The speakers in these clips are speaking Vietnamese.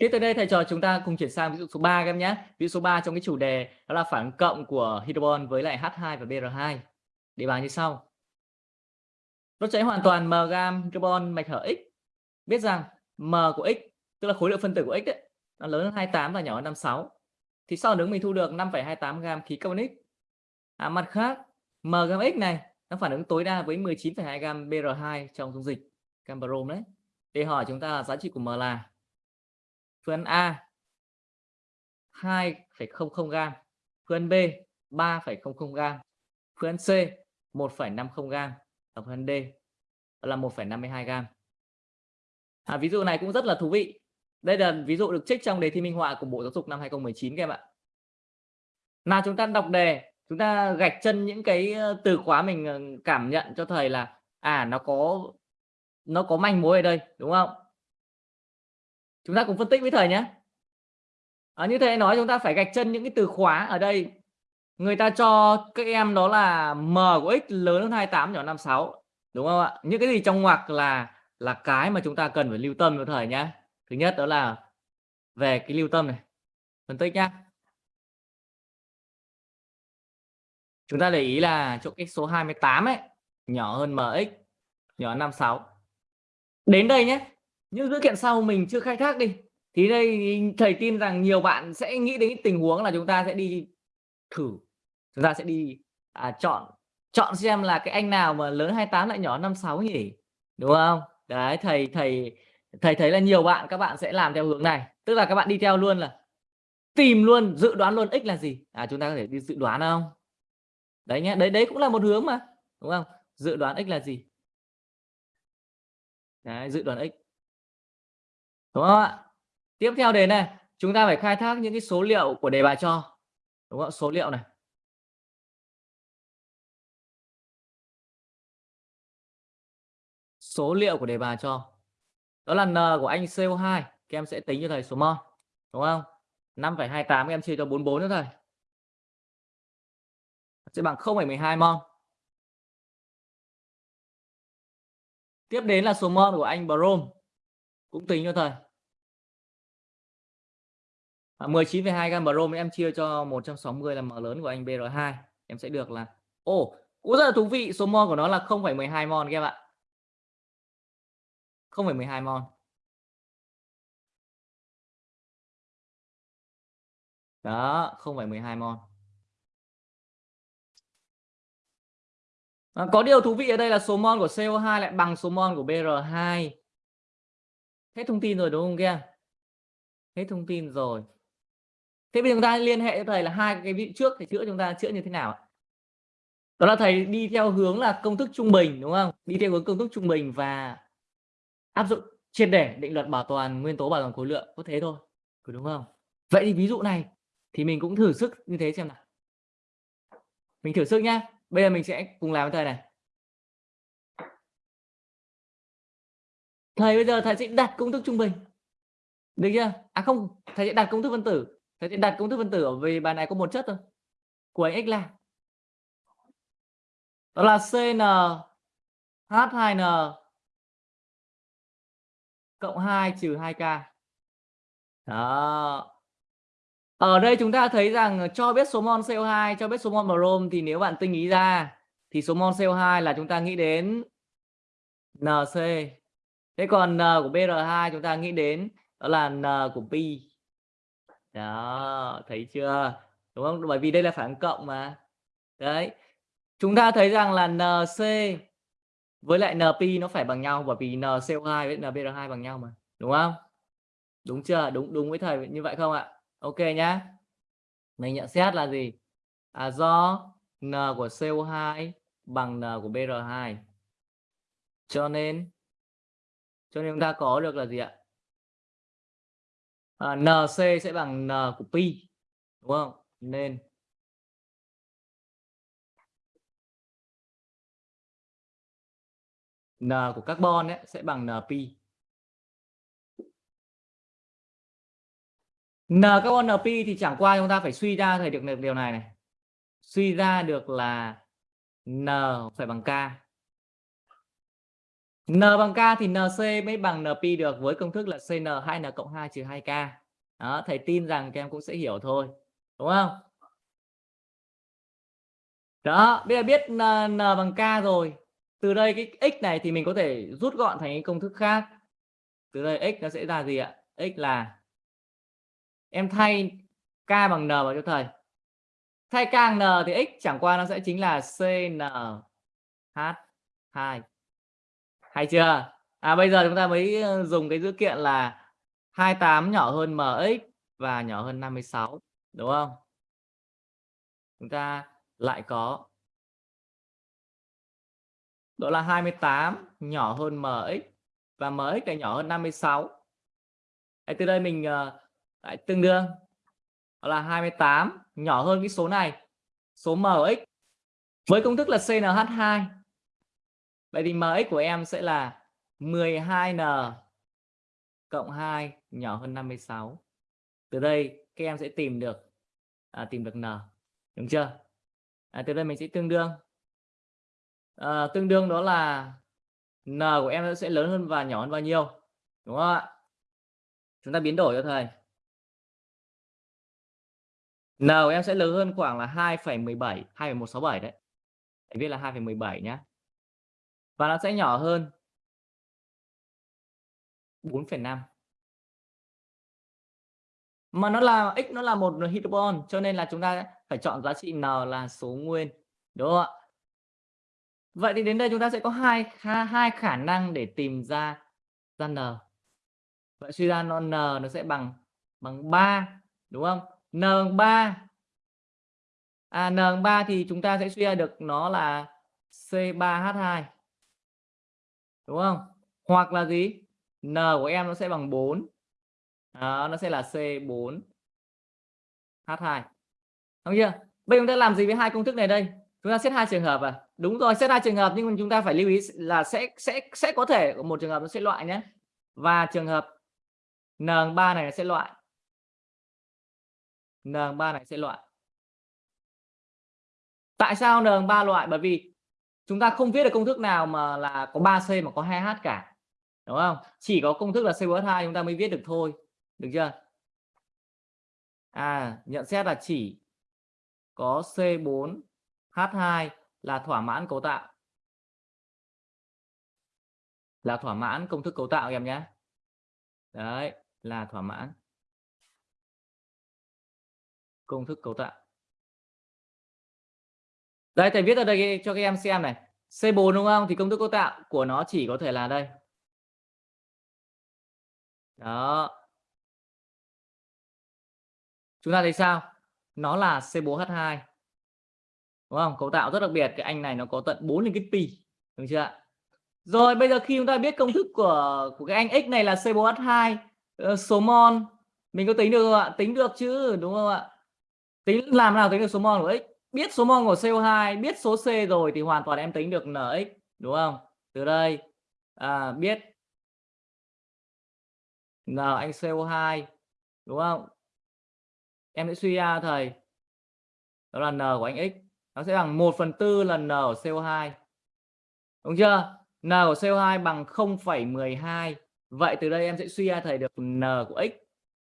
Tiếp tới đây thầy trò chúng ta cùng chuyển sang ví dụ số 3 các em nhé. Ví dụ số 3 trong cái chủ đề đó là phản cộng của hydrogen với lại H2 và Br2. Đề bài như sau. Đốt cháy hoàn toàn m gam hydrogen mạch hở X. Biết rằng m của X tức là khối lượng phân tử của X ấy, nó lớn hơn 28 và nhỏ hơn 56. Thì sau đó mình thu được 5,28 gam khí carbonic. À, mặt khác m gam X này nó phản ứng tối đa với 19,2 gam Br2 trong dung dịch gam brom đấy. Để hỏi chúng ta là giá trị của m là phương A 2,00 gam, phương B 3,00 gam, phương C 1,50 gam và phương D là 1,52 gam. À, ví dụ này cũng rất là thú vị. Đây là ví dụ được trích trong đề thi minh họa của Bộ Giáo dục năm 2019 các em ạ. Nào chúng ta đọc đề, chúng ta gạch chân những cái ờ, từ khóa mình ờ, cảm nhận cho thầy là à nó có nó có manh mối ở đây, đúng không? Chúng ta cùng phân tích với thầy nhé. À, như thầy nói chúng ta phải gạch chân những cái từ khóa ở đây. Người ta cho các em đó là m của x lớn hơn 28 nhỏ 56. Đúng không ạ? Những cái gì trong ngoặc là là cái mà chúng ta cần phải lưu tâm với thầy nhé. Thứ nhất đó là về cái lưu tâm này. Phân tích nhá. Chúng ta để ý là chỗ cái số 28 ấy nhỏ hơn mx nhỏ 56. Đến đây nhé những dữ kiện sau mình chưa khai thác đi. Thì đây thầy tin rằng nhiều bạn sẽ nghĩ đến tình huống là chúng ta sẽ đi thử chúng ta sẽ đi à, chọn chọn xem là cái anh nào mà lớn 28 lại nhỏ 56 nhỉ đúng không? Đấy thầy thầy thầy thấy là nhiều bạn các bạn sẽ làm theo hướng này. Tức là các bạn đi theo luôn là tìm luôn dự đoán luôn x là gì. À chúng ta có thể đi dự đoán không? Đấy nhé đấy đấy cũng là một hướng mà đúng không? Dự đoán x là gì? Đấy dự đoán x đúng không ạ? Tiếp theo đề này chúng ta phải khai thác những cái số liệu của đề bài cho. Đúng không số liệu này. Số liệu của đề bài cho. Đó là n của anh CO2 các em sẽ tính cho thầy số mol đúng không? 5,28 các em chia cho 44 nữa thầy. Sẽ bằng 0,12 mol tiếp đến là số mol của anh brom cũng tính cho thầy. À, 19,2 gam brom em chia cho 160 là m lớn của anh BR2 em sẽ được là ồ oh, cũng rất là thú vị số mol của nó là 0,12 mol các em ạ 0,12 mol. Đó 0,12 mol. À, có điều thú vị ở đây là số mol của CO2 lại bằng số mol của BR2 hết thông tin rồi đúng không kia hết thông tin rồi. Thế bây giờ chúng ta liên hệ cho thầy là hai cái vị trước thì chữa chúng ta chữa như thế nào đó là thầy đi theo hướng là công thức trung bình đúng không? Đi theo hướng công thức trung bình và áp dụng triệt để định luật bảo toàn nguyên tố, bảo toàn khối lượng. Có thế thôi đúng không? Vậy thì ví dụ này, thì mình cũng thử sức như thế xem nào. Mình thử sức nhá. Bây giờ mình sẽ cùng làm với thầy này. Thầy bây giờ thầy sẽ đặt công thức trung bình. Được chưa? À không, thầy sẽ đặt công thức phân tử. Thầy sẽ đặt công thức phân tử ở vì bài này có một chất thôi. Của x là đó là cn h2n cộng 2 trừ 2k đó. Ở đây chúng ta thấy rằng cho biết số mol CO2 cho biết số mol brom thì nếu bạn tinh ý ra thì số mol CO2 là chúng ta nghĩ đến NC thế còn n của br2 chúng ta nghĩ đến đó là n của pi đó, thấy chưa? Đúng không? Bởi vì đây là phản cộng mà. Đấy. Chúng ta thấy rằng là nc với lại np nó phải bằng nhau, bởi vì nco2 với nbr2 bằng nhau mà. Đúng không? Đúng chưa? Đúng đúng với thầy như vậy không ạ? Ok nhá. Mình nhận xét là gì? À do n của co2 bằng n của br2 cho nên cho nên chúng ta có được là gì ạ? À, nc sẽ bằng n của pi đúng không? Nên n của carbon ấy sẽ bằng n pi. N carbon n pi thì chẳng qua chúng ta phải suy ra thầy được điều này này. Suy ra được là n phải bằng k. N bằng K thì NC mới bằng NP được với công thức là CN 2N cộng 2 trừ 2K. Đó, thầy tin rằng các em cũng sẽ hiểu thôi. Đúng không? Đó, bây giờ biết N, N bằng K rồi. Từ đây cái x này thì mình có thể rút gọn thành cái công thức khác. Từ đây x nó sẽ ra gì ạ? x là em thay k bằng n vào cho thầy. Thay k bằng n thì x chẳng qua nó sẽ chính là CNH2. Hay chưa? À bây giờ chúng ta mới ờ, dùng cái dữ kiện là 28 nhỏ hơn mx và nhỏ hơn 56, đúng không? Chúng ta lại có đó là 28 nhỏ hơn mx và mx lại nhỏ hơn 56. Đấy, từ đây mình ờ, lại tương đương đó là 28 nhỏ hơn cái số này số mx với công thức là CNH2 vậy thì mx của em sẽ là 12n cộng 2 nhỏ hơn 56 từ đây các em sẽ tìm được à, tìm được n đúng chưa? À, từ đây mình sẽ tương đương. À, tương đương đó là n của em sẽ lớn hơn và nhỏ hơn bao nhiêu đúng không ạ? Chúng ta biến đổi cho thầy. N của em sẽ lớn hơn khoảng là 2,17 2,167 đấy. Thầy viết là 2,17 nhé và nó sẽ nhỏ hơn. 4,5 mà nó là x nó là một hydrogen cho nên là chúng ta phải chọn giá trị n là số nguyên đúng không ạ? Vậy thì đến đây chúng ta sẽ có hai hai khả năng để tìm ra ra n. Vậy suy ra nó n nó sẽ bằng bằng 3 đúng không? N bằng 3 à n bằng 3 thì chúng ta sẽ suy ra được nó là C3H2 đúng không? Hoặc là gì? N của em nó sẽ bằng 4 đó, nó sẽ là C4 H2 đúng chưa? Bây giờ chúng ta làm gì với hai công thức này đây? Chúng ta xét hai trường hợp à? Đúng rồi xét hai trường hợp nhưng mà chúng ta phải lưu ý là sẽ sẽ sẽ có thể một trường hợp nó sẽ loại nhé. Và trường hợp n3 này sẽ loại. N3 này sẽ loại. Tại sao n3 loại? Bởi vì chúng ta không viết được công thức nào mà là có 3c mà có 2h cả, đúng không? Chỉ có công thức là C plus 2 chúng ta mới viết được thôi, được chưa? À nhận xét là chỉ có C4H2 là thỏa mãn cấu tạo. Là thỏa mãn công thức cấu tạo em nhé. Đấy, là thỏa mãn công thức cấu tạo đây thầy viết ở đây cho các em xem này. C4 đúng không? Thì công thức cấu tạo của nó chỉ có thể là đây. Đó. Chúng ta thấy sao? Nó là C4H2 đúng không? Cấu tạo rất đặc biệt. Cái anh này nó có tận 4 liên kết pi. Đúng chưa ạ? rồi, bây giờ khi chúng ta biết công thức của của cái anh x này là C4H2 ờ, số mol, mình có tính được không ạ? Tính được chứ, đúng không ạ? Tính làm nào tính được số mol của x? Biết số mol của CO2 biết số C rồi thì hoàn toàn em tính được NX đúng không? Từ đây à, biết N anh CO2 đúng không? Em sẽ suy ra thầy. Đó là N của anh X. Nó sẽ bằng 1 phần tư lần N của CO2 đúng chưa? N của CO2 bằng 0,12 vậy từ đây em sẽ suy ra thầy được N của X.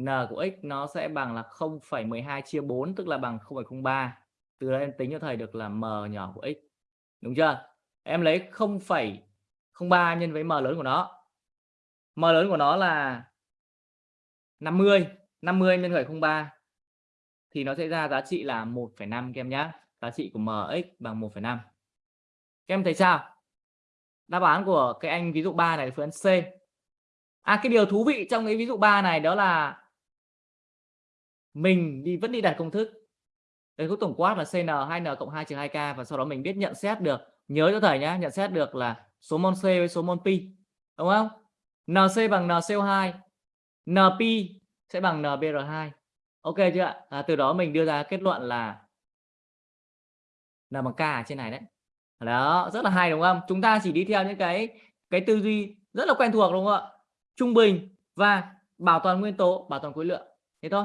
N của X nó sẽ bằng là 0,12 chia 4 tức là bằng 0,03 từ đây em tính cho thầy được là M nhỏ của X đúng chưa? Em lấy 0,03 nhân với M lớn của nó. M lớn của nó là 50 50 nhân 0,03 thì nó sẽ ra giá trị là 1,5 các em nhé giá trị của mx bằng 1,5 các em thấy sao? Đáp án của cái anh ví dụ 3 này là phương án C. À cái điều thú vị trong cái ví dụ 3 này đó là mình đi vẫn đi đặt công thức đây khúc tổng quát là CN 2N cộng 2 trừ 2K và sau đó mình biết nhận xét được nhớ cho thầy nhé nhận xét được là số mol C với số mol pi đúng không? NC bằng NCO2 NP sẽ bằng NBR2 ok chưa ạ? À, từ đó mình đưa ra kết luận là là bằng k ở trên này đấy. Đó rất là hay đúng không? Chúng ta chỉ đi theo những cái cái tư duy rất là quen thuộc đúng không ạ? Trung bình và bảo toàn nguyên tố bảo toàn khối lượng. Thế thôi.